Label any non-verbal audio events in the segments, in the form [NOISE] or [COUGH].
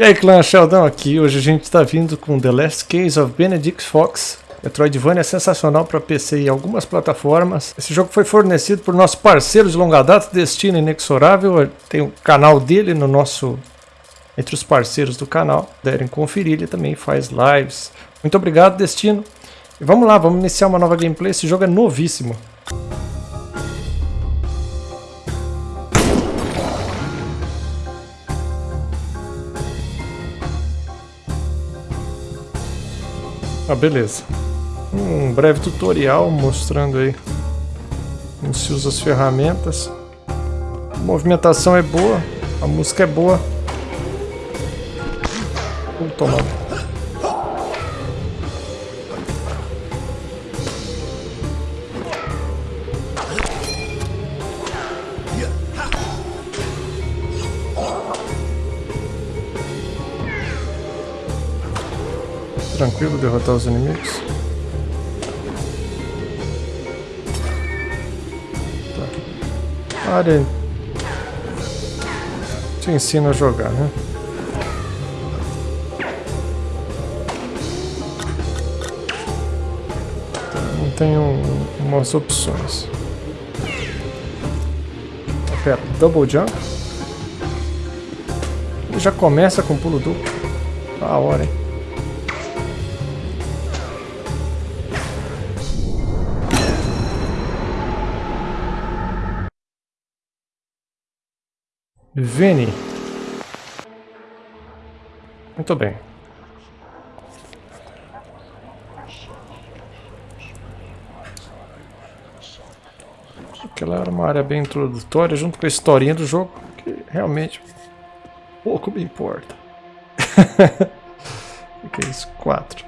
E aí, clã Sheldon aqui. Hoje a gente está vindo com The Last Case of Benedict Fox. Metroidvania é sensacional para PC e algumas plataformas. Esse jogo foi fornecido por nosso parceiro de longa data, Destino Inexorável. Tem o canal dele no nosso entre os parceiros do canal. Derem conferir, ele também faz lives. Muito obrigado, Destino. E vamos lá, vamos iniciar uma nova gameplay. Esse jogo é novíssimo. Ah, beleza. Um breve tutorial mostrando aí como se usa as ferramentas. A movimentação é boa, a música é boa. Vou tomar. Tranquilo derrotar os inimigos. Tá. Área te ensina a jogar, né? Então, tem um, umas opções. Pera, double jump? Ele já começa com pulo duplo. A hora, hein? Vini. Muito bem. Aquela era uma área bem introdutória, junto com a historinha do jogo, que realmente pouco me importa. [LAUGHS] é isso? Quatro.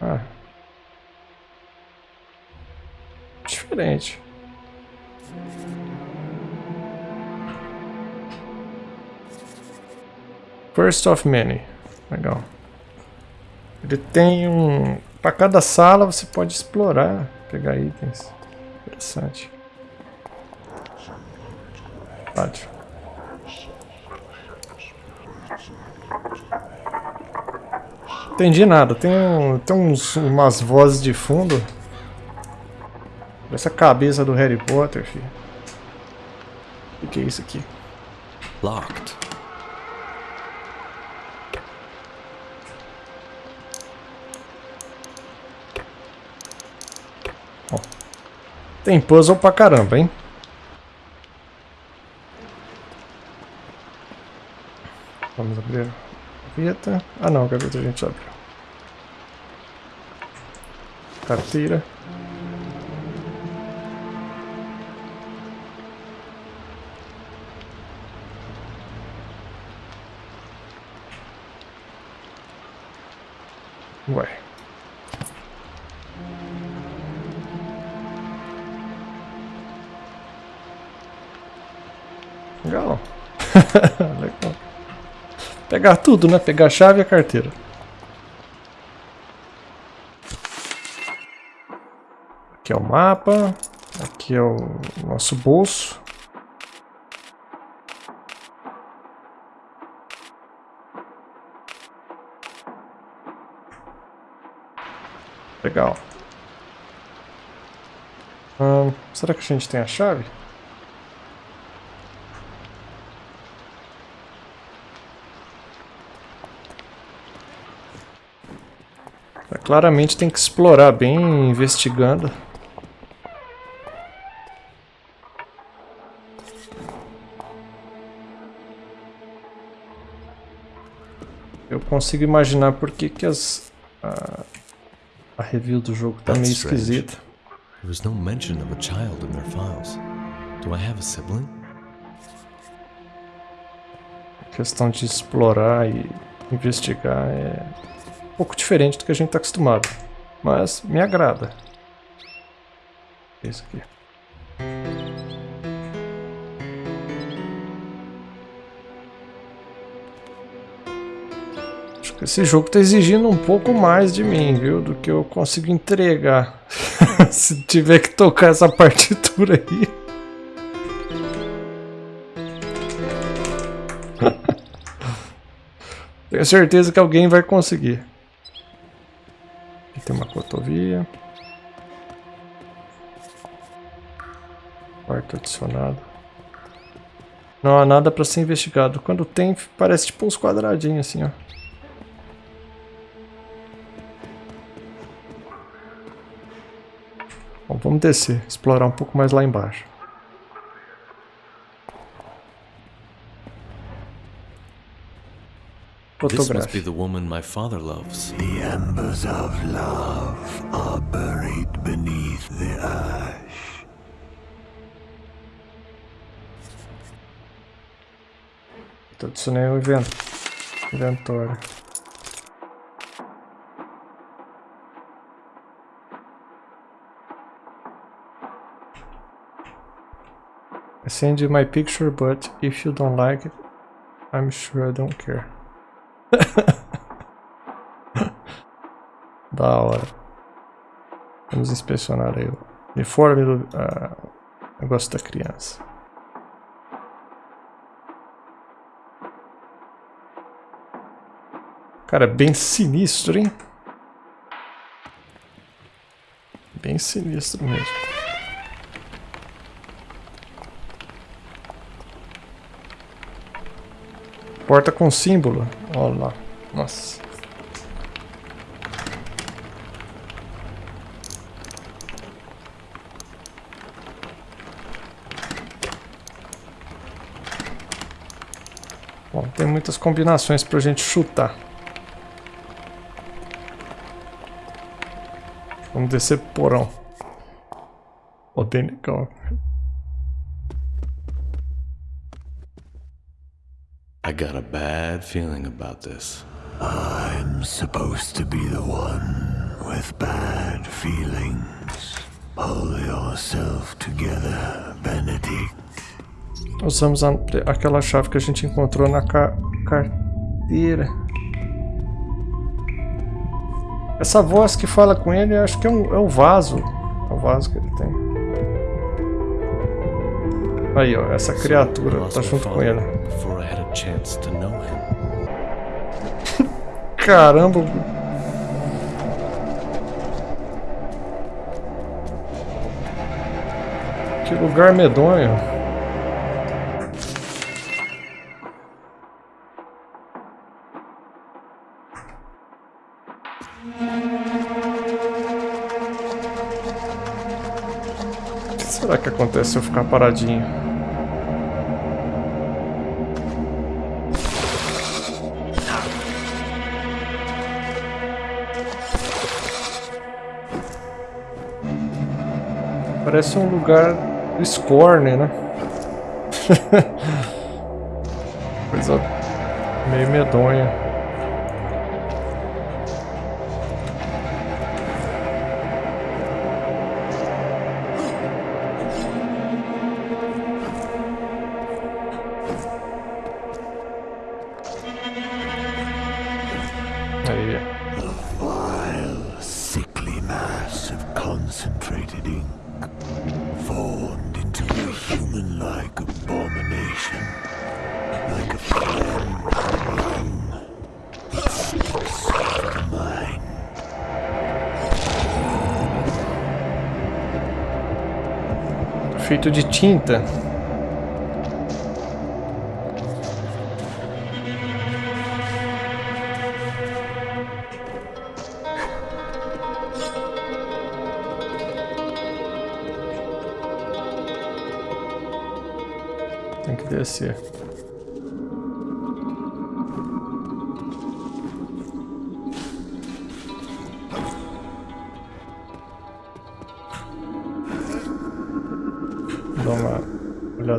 Ah. Diferente. First of Many. Legal. Ele tem um... Para cada sala você pode explorar, pegar itens. Interessante. Pode. Entendi nada. Tem, um, tem uns, umas vozes de fundo. Essa cabeça do Harry Potter, filho. O que é isso aqui? Locked. Tem puzzle pra caramba, hein? Vamos abrir a gaveta. Ah não, a gaveta a gente abriu. Carteira. Ué. Legal. [LAUGHS] Legal. Pegar tudo, né? Pegar a chave e a carteira. Aqui é o mapa. Aqui é o nosso bolso. Legal. Hum, será que a gente tem a chave? Claramente tem que explorar bem, investigando. Eu consigo imaginar por que, que as, a, a review do jogo tá meio esquisita. There was no mention of a child in their files. Do I have a sibling? A questão de explorar e investigar é pouco diferente do que a gente está acostumado. Mas me agrada. Isso aqui. Acho que esse jogo está exigindo um pouco mais de mim, viu? Do que eu consigo entregar. [LAUGHS] Se tiver que tocar essa partitura aí. [LAUGHS] Tenho certeza que alguém vai conseguir. Quarto adicionado. Não há nada para ser investigado. Quando tem, parece tipo uns quadradinhos assim, ó. Bom, vamos descer, explorar um pouco mais lá embaixo. This must be the woman my father loves. The embers of love are buried beneath the ash. Adicionei o evento. Inventório. I send you my picture, but if you don't like it, I'm sure I don't care. [LAUGHS] da hora. Vamos inspecionar aí o uniforme do uh, negócio da criança. Cara, bem sinistro, hein? Bem sinistro mesmo. Porta com símbolo. Olha lá. Nossa. Bom, tem muitas combinações pra gente chutar. Vamos descer pro porão. Ó, legal. I got a bad feeling about this. I'm supposed to be the one with bad feelings. Pull yourself together, Benedict. Usamos a, aquela chave que a gente encontrou na ca carteira. Essa voz que fala com ele, acho que é, um, é o vaso. É o vaso que ele tem. Aí, ó, essa criatura tá junto com ele. [LAUGHS] Caramba! Que lugar medonho. Será que acontece se eu ficar paradinho? Parece um lugar do Scorn, né? [LAUGHS] Coisa meio medonha. A vile, sickly mass of concentrated ink formed into a human-like abomination, like a flame lung. It. Feito de tinta.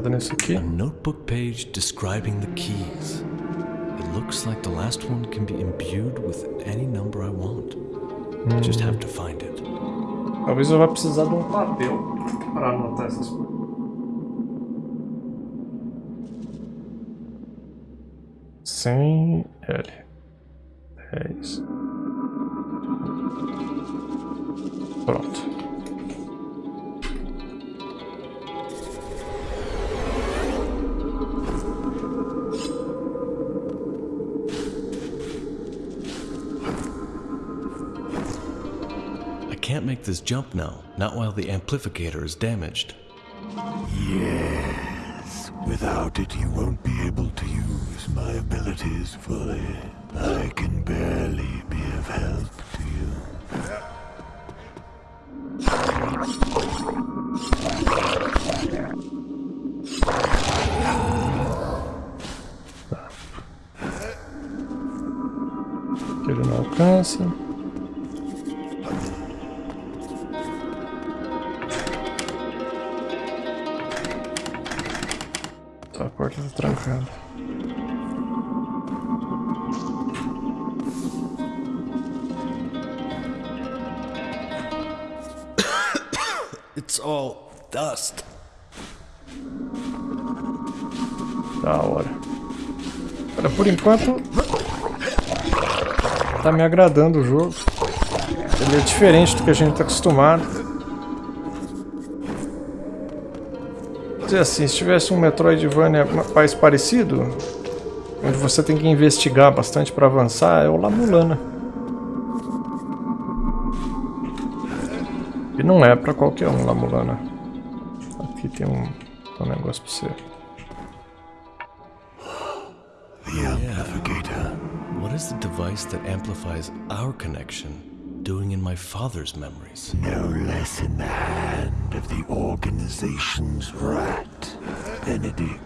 Nesse aqui. A notebook page describing the keys. It looks like the last one can be imbued with any number I want. Hum. Just have to find it. Talvez eu vá precisar de um papel para anotar essas coisas. Sem L. É isso. Pronto. Jump now, not while the amplificator is damaged. Yes. Without it, you won't be able to use my abilities fully. I can barely be of help to you. Que ele enquanto... Tá me agradando o jogo. Ele é diferente do que a gente tá acostumado. Dizer assim, se tivesse um Metroidvania mais parecido, onde você tem que investigar bastante para avançar, é o La Mulana. E não é para qualquer um La Mulana. Aqui tem um, um negócio para você. Device that amplifies our connection doing in my father's memories? No less in the hand of the organization's rat, Benedict.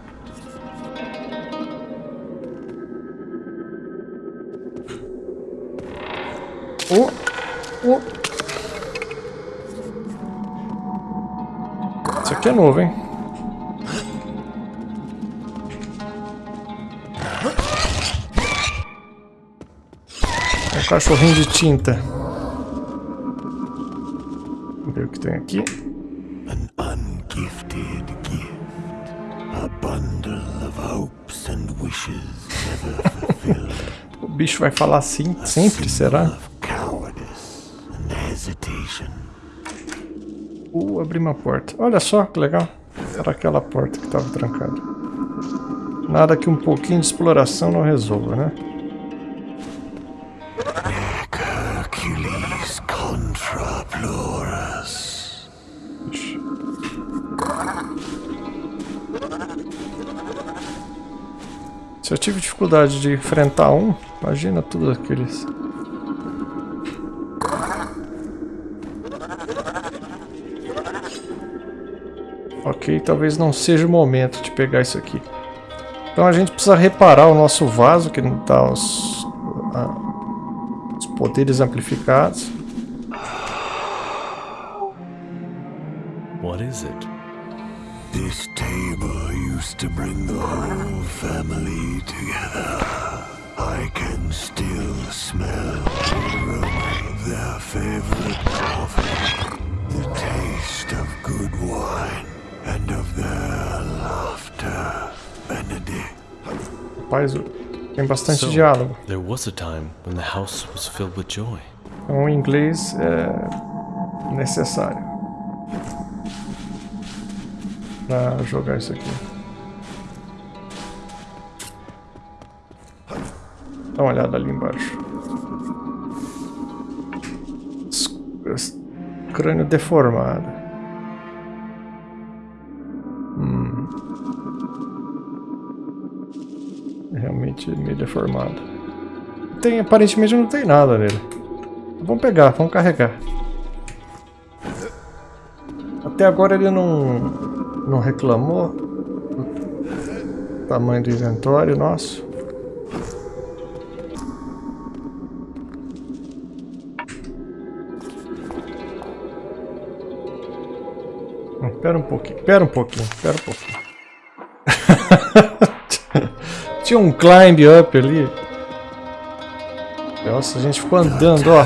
Oh! Oh! Isso aqui é novo, hein? Cachorrinho de tinta. Vamos ver o que tem aqui. An ungifted gift. A bundle of hopes and wishes never fulfilled. [LAUGHS] O bicho vai falar assim sempre, será? Uh, abri uma porta. Olha só que legal. Era aquela porta que estava trancada. Nada que um pouquinho de exploração não resolva, né? Dificuldade de enfrentar um, imagina tudo aqueles. Ok, talvez não seja o momento de pegar isso aqui. Então a gente precisa reparar o nosso vaso, que não está os, os poderes amplificados. What is it? This table used to bring the whole the taste of good wine, and of their laughter, Benedict. Rapaz, tem bastante So, diálogo. there was a time when the house was filled with joy. Então o inglês é necessário para jogar isso aqui. Dá uma olhada ali embaixo. Crânio deformado. Hum. Realmente meio deformado. Tem, aparentemente não tem nada nele. Vamos pegar, vamos carregar. Até agora ele não, não reclamou do tamanho do inventório nosso. Espera um pouquinho, espera um pouquinho, espera um pouquinho. [LAUGHS] Tinha um climb up ali. Nossa, a gente ficou andando, ó.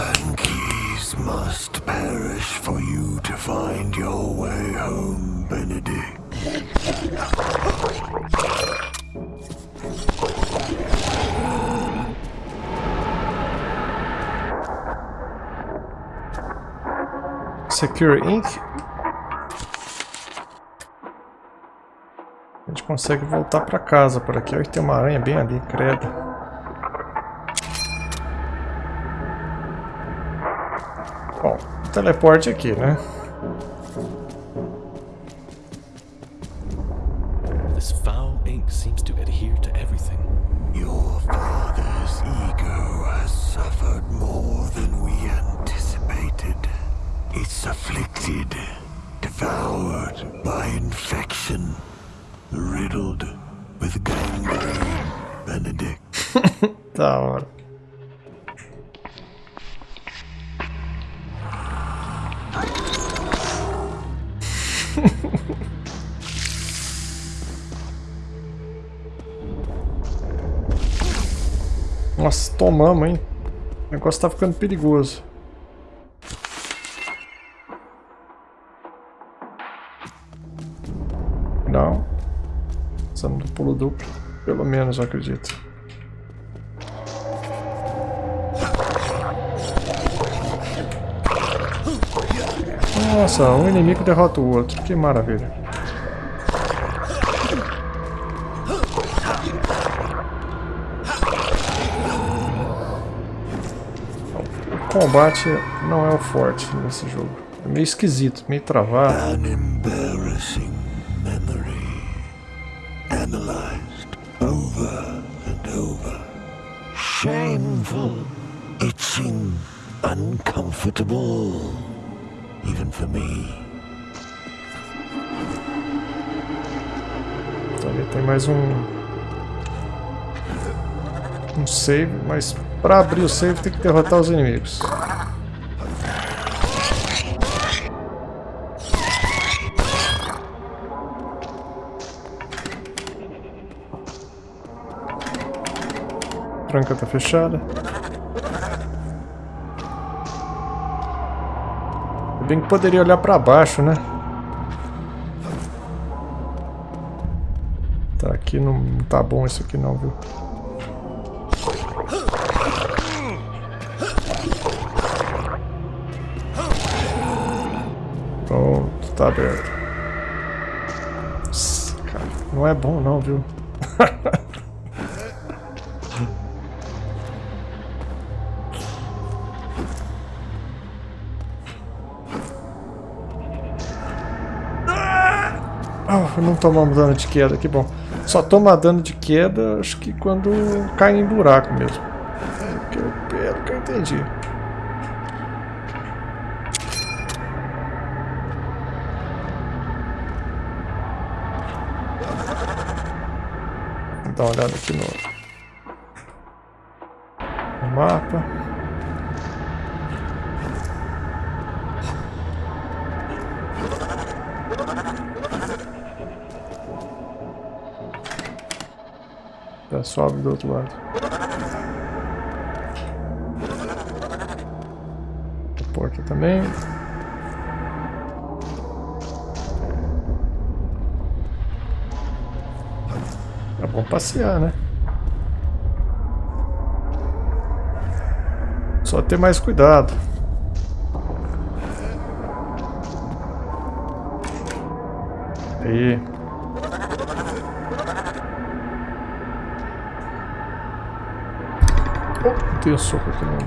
Must perish for you to find your way home, Benedict. Secure Inc. A gente consegue voltar pra casa por aqui. Olha, tem uma aranha bem ali, credo. Bom, teleporte aqui, né? This foul ink seems to adhere to everything. Your father's ego has suffered more than we anticipated. It's afflicted, devoured by infection, riddled with gangrene, Benedict. [LAUGHS] Da hora. [LAUGHS] Nossa, tomamos, hein? O negócio tá ficando perigoso. Duplo. Pelo menos, eu acredito. Nossa, um inimigo derrota o outro. Que maravilha. O combate não é o forte nesse jogo. É meio esquisito, meio travado. Uncomfortable. Even for me. Ali tem mais um... Um save, mas para abrir o save tem que derrotar os inimigos. Tranca tá fechada. Bem que poderia olhar para baixo, né? Tá, aqui não tá bom isso aqui não, viu? Pronto, tá aberto. Cara, não é bom não, viu? [LAUGHS] não tomamos dano de queda, que bom. Só toma dano de queda, acho que quando cai em buraco mesmo. Que eu, pelo que eu entendi. Vou dar uma olhada aqui no, no mapa. Sobe do outro lado. Porta também. É bom passear, né? Só ter mais cuidado. Aí. Tem um soco aqui no...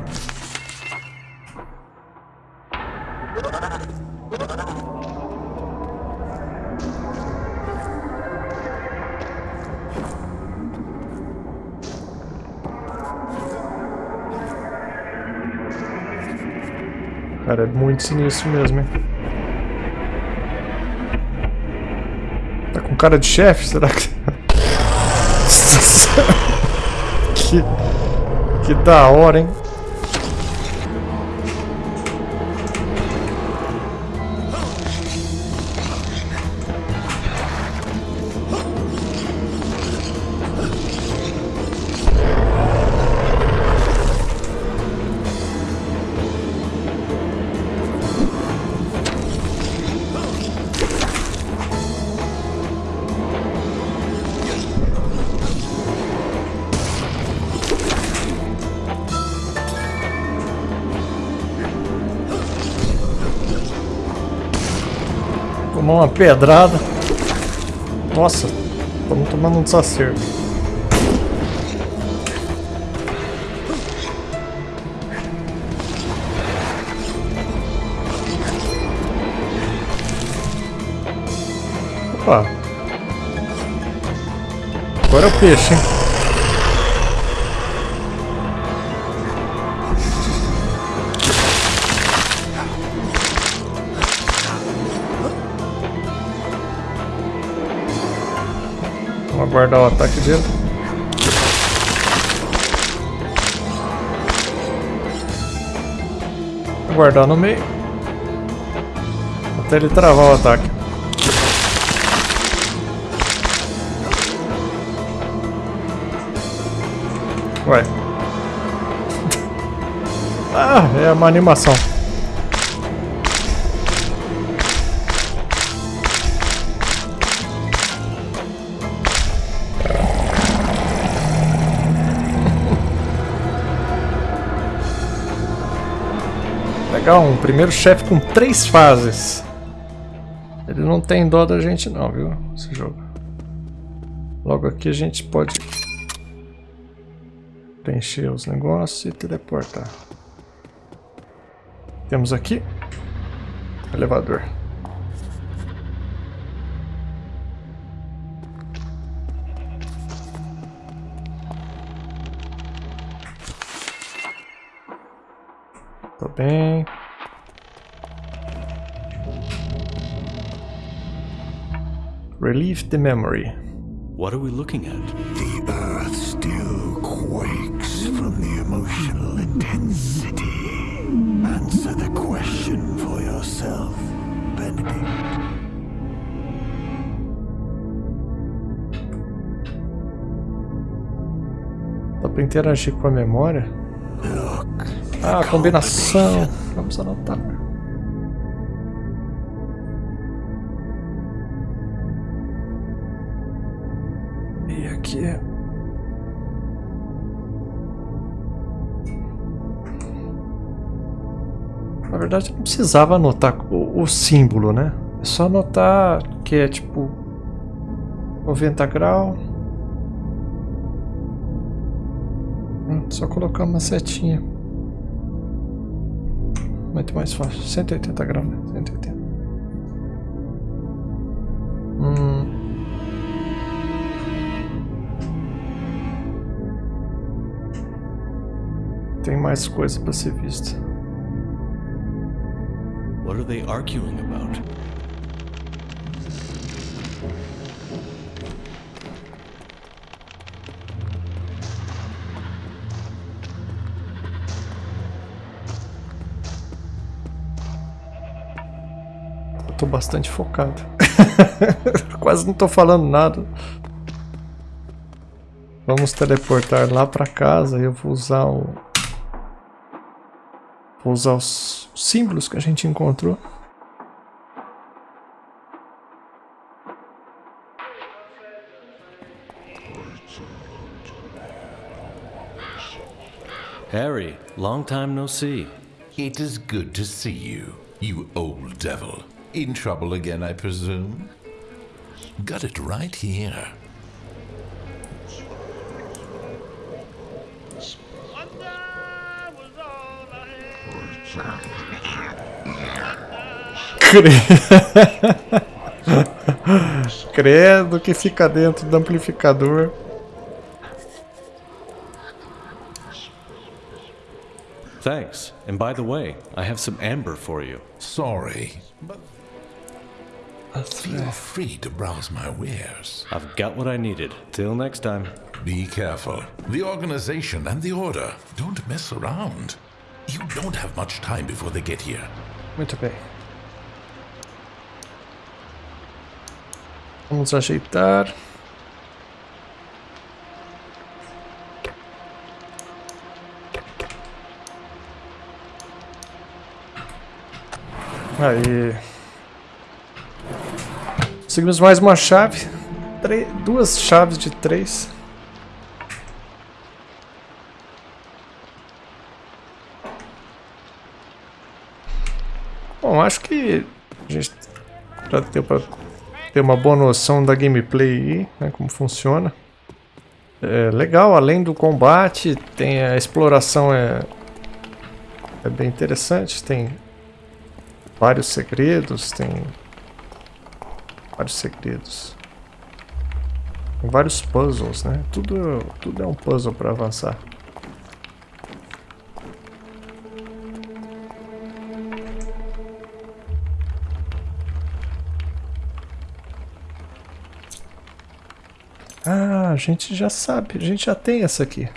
Cara, é muito sinistro mesmo, hein? Tá com cara de chefe, será que... [LAUGHS] que... Que da hora, hein? tomar uma pedrada. Nossa, estamos tomando um desacerto. Opa. Agora é o peixe, hein? Vamos aguardar o ataque dele. Aguardar no meio. Até ele travar o ataque. Ué. [LAUGHS] Ah, é uma animação. Legal, um primeiro chefe com três fases. Ele não tem dó da gente não, viu? Esse jogo. Logo aqui a gente pode preencher os negócios e teleportar. Temos aqui elevador. Tô bem. Relieve the memory. What are we looking at? The earth still quakes from the emotional intensity. Answer the question for yourself, Benedict. Dá pra interagir com a memória? Look, Ah, combinação. Vamos anotar. Na verdade, não precisava anotar o, o símbolo, né? É só anotar que é tipo 90 graus. Hum, Só colocar uma setinha. Muito mais fácil. 180 graus, né? 180. Hum. Tem mais coisa para ser vista. What are they arguing about? Eu tô bastante focado. [LAUGHS] Quase não tô falando nada. Vamos teleportar lá pra casa e eu vou usar o... Vou usar os símbolos que a gente encontrou. Harry, long time no see. It is good to see you, you old devil. In trouble again, I presume? Got it right here. Cre- [LAUGHS] Credo que fica dentro do amplificador. Thanks. And by the way, I have some amber for you. Sorry, but feel free to browse my wares. I've got what I needed. Till next time. Be careful. The organization and the order don't mess around. You don't have much time before they get here. Muito bem. Vamos ajeitar. Aí. Conseguimos mais uma chave. Duas chaves de três. Bom, acho que a gente já deu pra ter uma boa noção da gameplay aí, né, como funciona. É legal, além do combate, tem a exploração é, é bem interessante, tem vários segredos, tem vários segredos. Com vários puzzles, né? Tudo, tudo é um puzzle para avançar. Gente já sabe, a gente já tem essa aqui.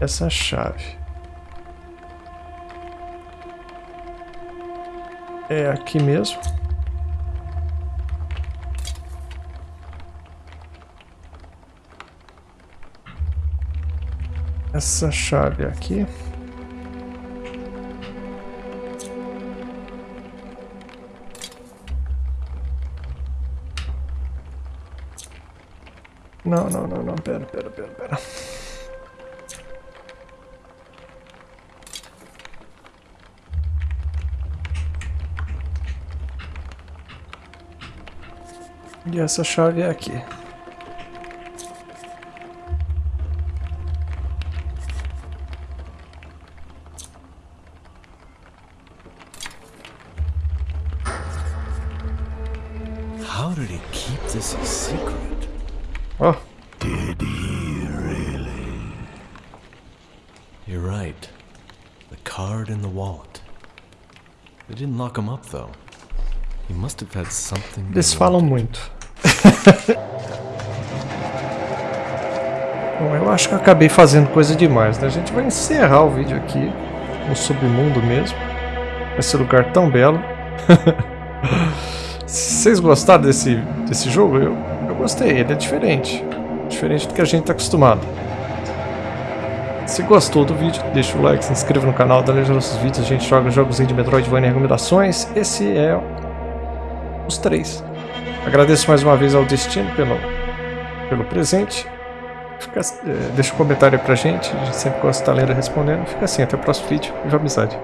Essa chave. É aqui mesmo. Essa chave aqui. Não, não, não, não, pera, pera, pera, pera. E essa chave é aqui. You're right. The card and the wallet. They didn't lock him up, though. He must have had something. eles falam muito. [LAUGHS] Bom, eu acho que eu acabei fazendo coisa demais, né? A gente vai encerrar o vídeo aqui no submundo mesmo. Esse lugar tão belo. [LAUGHS] Vocês gostaram desse, desse jogo? Eu, eu gostei, ele é diferente. Diferente do que a gente está acostumado. Se gostou do vídeo, deixa o like, se inscreva no canal, dá like nos nossos vídeos. A gente joga jogos de Metroidvania e recomendações. Esse é os três. Agradeço mais uma vez ao Destino pelo, pelo presente. Fica, eh, deixa um comentário aí pra gente, a gente sempre gosta de estar lendo e respondendo. Fica assim, até o próximo vídeo. Viva amizade.